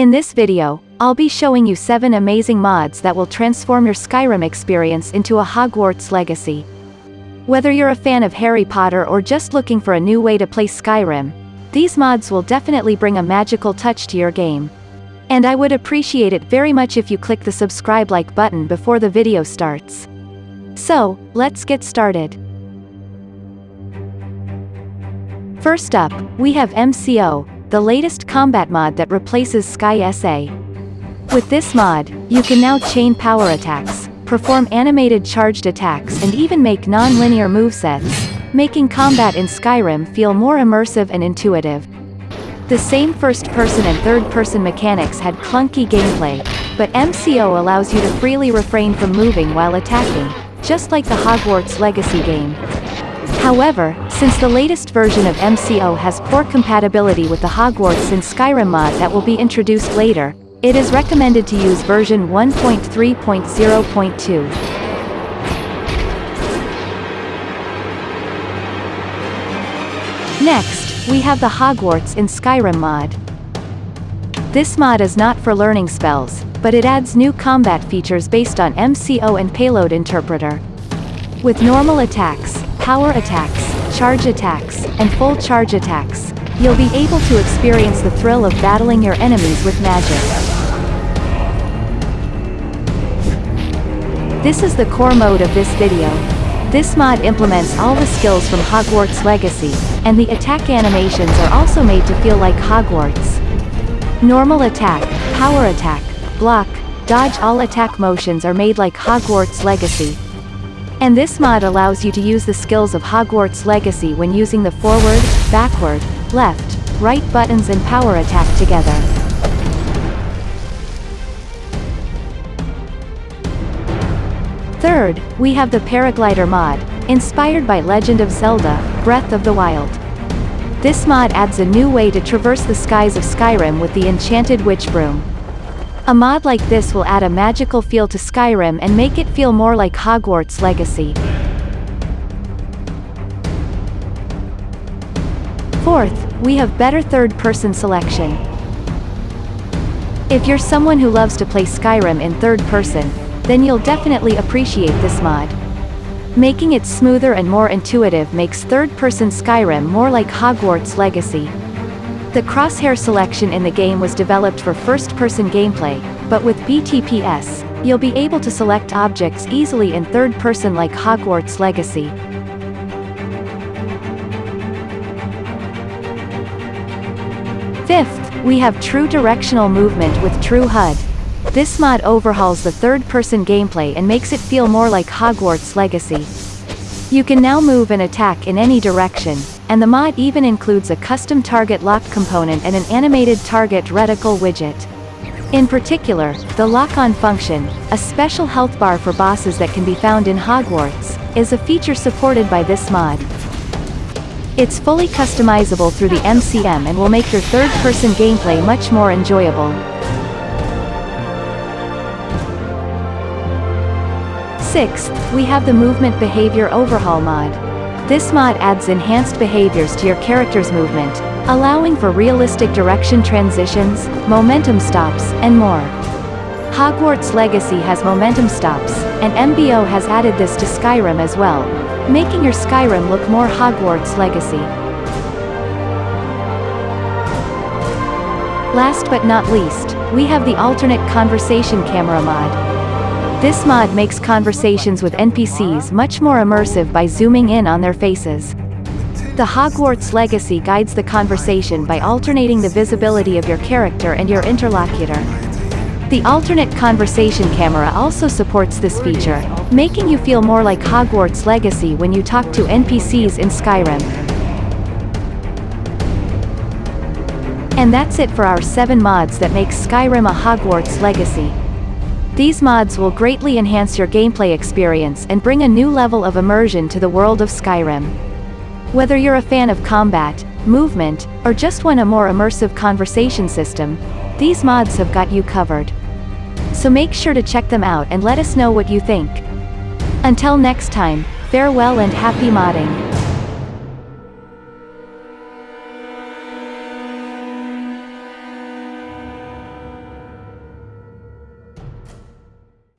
In this video, I'll be showing you 7 amazing mods that will transform your Skyrim experience into a Hogwarts legacy. Whether you're a fan of Harry Potter or just looking for a new way to play Skyrim, these mods will definitely bring a magical touch to your game. And I would appreciate it very much if you click the subscribe like button before the video starts. So, let's get started. First up, we have MCO, the latest combat mod that replaces Sky SA. With this mod, you can now chain power attacks, perform animated charged attacks and even make non-linear movesets, making combat in Skyrim feel more immersive and intuitive. The same first-person and third-person mechanics had clunky gameplay, but MCO allows you to freely refrain from moving while attacking, just like the Hogwarts Legacy game. However, since the latest version of MCO has poor compatibility with the Hogwarts in Skyrim mod that will be introduced later, it is recommended to use version 1.3.0.2. Next, we have the Hogwarts in Skyrim mod. This mod is not for learning spells, but it adds new combat features based on MCO and Payload Interpreter. With normal attacks, power attacks, charge attacks, and full charge attacks, you'll be able to experience the thrill of battling your enemies with magic. This is the core mode of this video. This mod implements all the skills from Hogwarts Legacy, and the attack animations are also made to feel like Hogwarts. Normal attack, power attack, block, dodge all attack motions are made like Hogwarts Legacy. And this mod allows you to use the skills of Hogwarts Legacy when using the forward, backward, left, right buttons and power attack together. Third, we have the Paraglider mod, inspired by Legend of Zelda, Breath of the Wild. This mod adds a new way to traverse the skies of Skyrim with the Enchanted Witch Broom. A mod like this will add a magical feel to Skyrim and make it feel more like Hogwarts Legacy. Fourth, we have better third-person selection. If you're someone who loves to play Skyrim in third person, then you'll definitely appreciate this mod. Making it smoother and more intuitive makes third-person Skyrim more like Hogwarts Legacy. The crosshair selection in the game was developed for first-person gameplay, but with BTPS, you'll be able to select objects easily in third-person like Hogwarts Legacy. Fifth, we have true directional movement with True HUD. This mod overhauls the third-person gameplay and makes it feel more like Hogwarts Legacy. You can now move and attack in any direction, and the mod even includes a custom target lock component and an animated target reticle widget. In particular, the lock-on function, a special health bar for bosses that can be found in Hogwarts, is a feature supported by this mod. It's fully customizable through the MCM and will make your third-person gameplay much more enjoyable. Sixth, we have the Movement Behavior Overhaul mod. This mod adds enhanced behaviors to your character's movement, allowing for realistic direction transitions, momentum stops, and more. Hogwarts Legacy has momentum stops, and MBO has added this to Skyrim as well, making your Skyrim look more Hogwarts Legacy. Last but not least, we have the alternate conversation camera mod. This mod makes conversations with NPCs much more immersive by zooming in on their faces. The Hogwarts Legacy guides the conversation by alternating the visibility of your character and your interlocutor. The alternate conversation camera also supports this feature, making you feel more like Hogwarts Legacy when you talk to NPCs in Skyrim. And that's it for our 7 mods that make Skyrim a Hogwarts Legacy. These mods will greatly enhance your gameplay experience and bring a new level of immersion to the world of Skyrim. Whether you're a fan of combat, movement, or just want a more immersive conversation system, these mods have got you covered. So make sure to check them out and let us know what you think. Until next time, farewell and happy modding.